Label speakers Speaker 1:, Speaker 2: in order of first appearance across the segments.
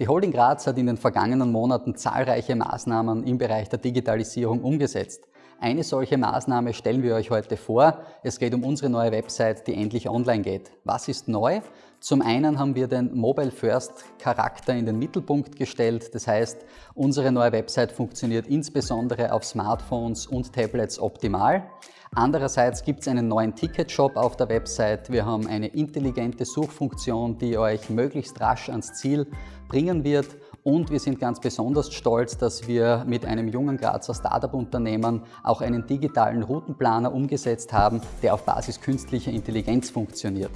Speaker 1: Die Holding Graz hat in den vergangenen Monaten zahlreiche Maßnahmen im Bereich der Digitalisierung umgesetzt. Eine solche Maßnahme stellen wir euch heute vor. Es geht um unsere neue Website, die endlich online geht. Was ist neu? Zum einen haben wir den Mobile First Charakter in den Mittelpunkt gestellt. Das heißt, unsere neue Website funktioniert insbesondere auf Smartphones und Tablets optimal. Andererseits gibt es einen neuen Ticket-Shop auf der Website. Wir haben eine intelligente Suchfunktion, die euch möglichst rasch ans Ziel bringen wird. Und wir sind ganz besonders stolz, dass wir mit einem jungen Grazer Startup-Unternehmen auch einen digitalen Routenplaner umgesetzt haben, der auf Basis künstlicher Intelligenz funktioniert.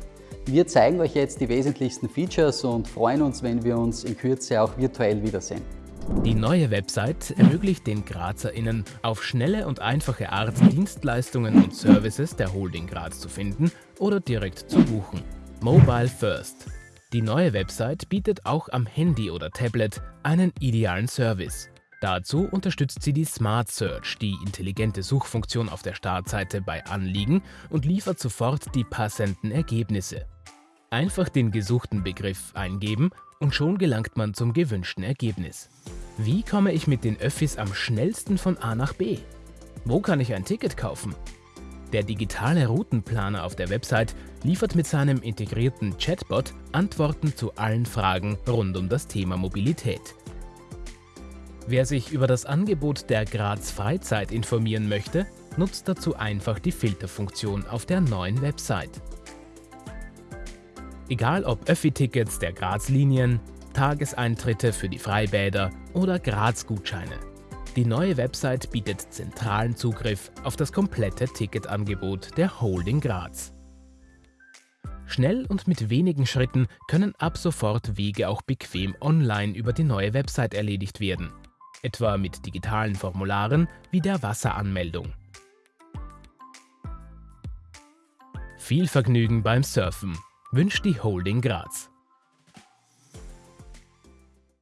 Speaker 1: Wir zeigen euch jetzt die wesentlichsten Features und freuen uns, wenn wir uns in Kürze auch virtuell wiedersehen.
Speaker 2: Die neue Website ermöglicht den GrazerInnen auf schnelle und einfache Art Dienstleistungen und Services der Holding Graz zu finden oder direkt zu buchen. Mobile First. Die neue Website bietet auch am Handy oder Tablet einen idealen Service. Dazu unterstützt sie die Smart Search, die intelligente Suchfunktion auf der Startseite bei Anliegen und liefert sofort die passenden Ergebnisse. Einfach den gesuchten Begriff eingeben und schon gelangt man zum gewünschten Ergebnis. Wie komme ich mit den Öffis am schnellsten von A nach B? Wo kann ich ein Ticket kaufen? Der digitale Routenplaner auf der Website liefert mit seinem integrierten Chatbot Antworten zu allen Fragen rund um das Thema Mobilität. Wer sich über das Angebot der Graz Freizeit informieren möchte, nutzt dazu einfach die Filterfunktion auf der neuen Website. Egal ob Öffi-Tickets der Graz-Linien, Tageseintritte für die Freibäder oder Graz-Gutscheine. Die neue Website bietet zentralen Zugriff auf das komplette Ticketangebot der Holding Graz. Schnell und mit wenigen Schritten können ab sofort Wege auch bequem online über die neue Website erledigt werden, etwa mit digitalen Formularen wie der Wasseranmeldung. Viel Vergnügen beim Surfen wünscht die Holding Graz.